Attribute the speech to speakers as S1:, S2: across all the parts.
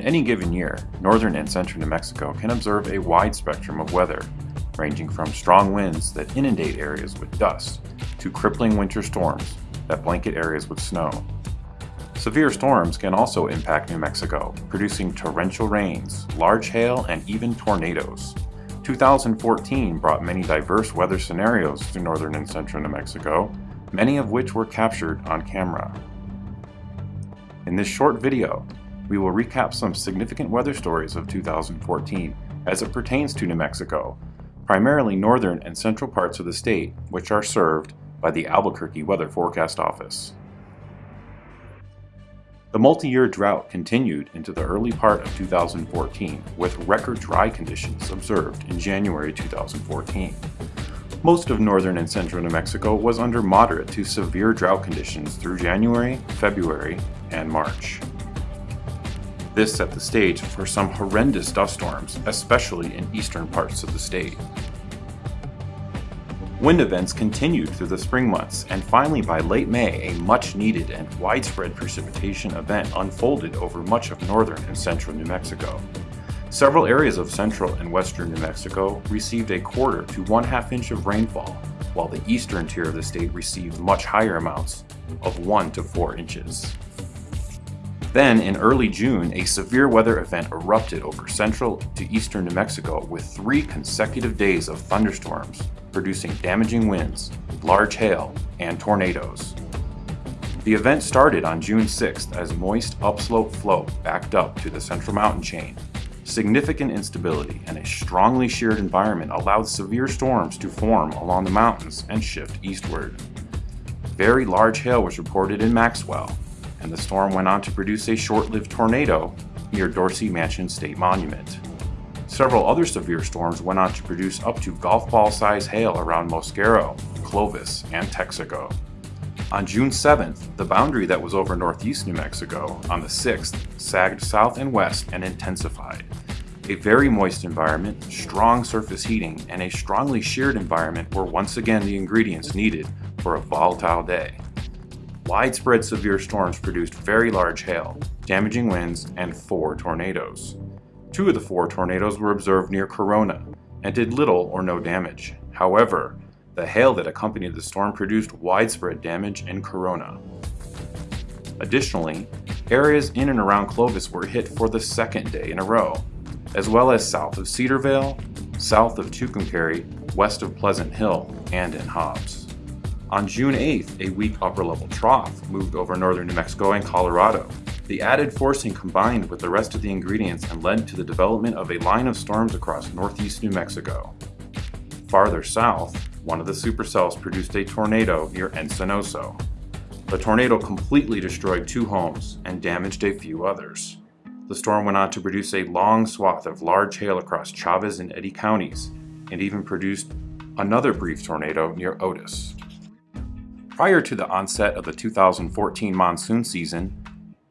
S1: In any given year, northern and central New Mexico can observe a wide spectrum of weather, ranging from strong winds that inundate areas with dust to crippling winter storms that blanket areas with snow. Severe storms can also impact New Mexico, producing torrential rains, large hail, and even tornadoes. 2014 brought many diverse weather scenarios to northern and central New Mexico, many of which were captured on camera. In this short video, we will recap some significant weather stories of 2014 as it pertains to New Mexico, primarily northern and central parts of the state, which are served by the Albuquerque Weather Forecast Office. The multi-year drought continued into the early part of 2014 with record dry conditions observed in January 2014. Most of northern and central New Mexico was under moderate to severe drought conditions through January, February, and March. This set the stage for some horrendous dust storms, especially in eastern parts of the state. Wind events continued through the spring months, and finally by late May, a much needed and widespread precipitation event unfolded over much of northern and central New Mexico. Several areas of central and western New Mexico received a quarter to one half inch of rainfall, while the eastern tier of the state received much higher amounts of 1 to 4 inches. Then, in early June, a severe weather event erupted over central to eastern New Mexico with three consecutive days of thunderstorms, producing damaging winds, large hail, and tornadoes. The event started on June 6th as moist upslope flow backed up to the central mountain chain. Significant instability and a strongly sheared environment allowed severe storms to form along the mountains and shift eastward. Very large hail was reported in Maxwell, and the storm went on to produce a short-lived tornado near Dorsey Mansion State Monument. Several other severe storms went on to produce up to golf ball size hail around Mosquero, Clovis, and Texico. On June 7th, the boundary that was over northeast New Mexico on the 6th sagged south and west and intensified. A very moist environment, strong surface heating, and a strongly sheared environment were once again the ingredients needed for a volatile day. Widespread severe storms produced very large hail, damaging winds, and four tornadoes. Two of the four tornadoes were observed near Corona and did little or no damage. However, the hail that accompanied the storm produced widespread damage in Corona. Additionally, areas in and around Clovis were hit for the second day in a row, as well as south of Cedarvale, south of Tucumcari, west of Pleasant Hill, and in Hobbs. On June 8th, a weak upper-level trough moved over northern New Mexico and Colorado. The added forcing combined with the rest of the ingredients and led to the development of a line of storms across northeast New Mexico. Farther south, one of the supercells produced a tornado near Encinoso. The tornado completely destroyed two homes and damaged a few others. The storm went on to produce a long swath of large hail across Chaves and Eddy counties, and even produced another brief tornado near Otis. Prior to the onset of the 2014 monsoon season,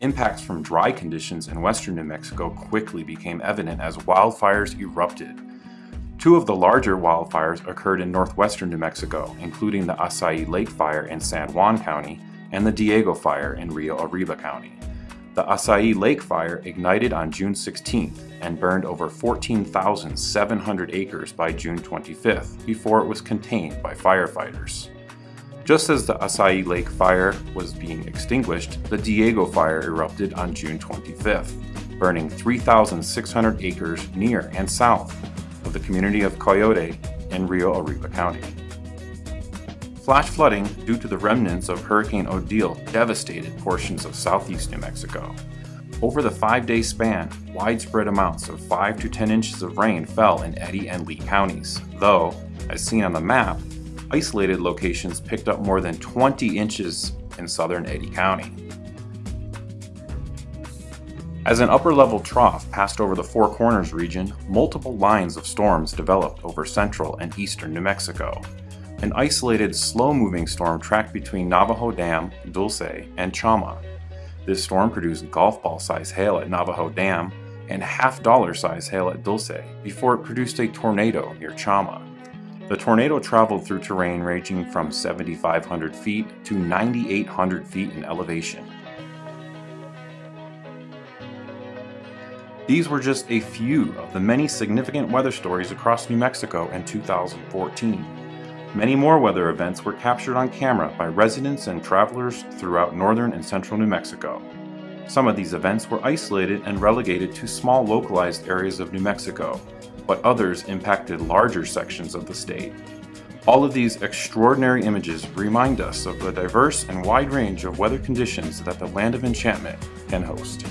S1: impacts from dry conditions in western New Mexico quickly became evident as wildfires erupted. Two of the larger wildfires occurred in northwestern New Mexico, including the Assayii Lake Fire in San Juan County and the Diego Fire in Rio Arriba County. The Assayii Lake Fire ignited on June 16th and burned over 14,700 acres by June 25th before it was contained by firefighters. Just as the Assayii Lake fire was being extinguished, the Diego fire erupted on June 25th, burning 3,600 acres near and south of the community of Coyote in Rio Arriba County. Flash flooding due to the remnants of Hurricane Odile devastated portions of southeast New Mexico. Over the five-day span, widespread amounts of 5 to 10 inches of rain fell in Eddy and Lee counties, though, as seen on the map, isolated locations picked up more than 20 inches in southern Eddy County. As an upper-level trough passed over the Four Corners region, multiple lines of storms developed over central and eastern New Mexico. An isolated, slow-moving storm tracked between Navajo Dam, Dulce, and Chama. This storm produced golf ball-sized hail at Navajo Dam and half-dollar-sized hail at Dulce before it produced a tornado near Chama. The tornado traveled through terrain ranging from 7,500 feet to 9,800 feet in elevation. These were just a few of the many significant weather stories across New Mexico in 2014. Many more weather events were captured on camera by residents and travelers throughout northern and central New Mexico. Some of these events were isolated and relegated to small localized areas of New Mexico, but others impacted larger sections of the state. All of these extraordinary images remind us of the diverse and wide range of weather conditions that the Land of Enchantment can host.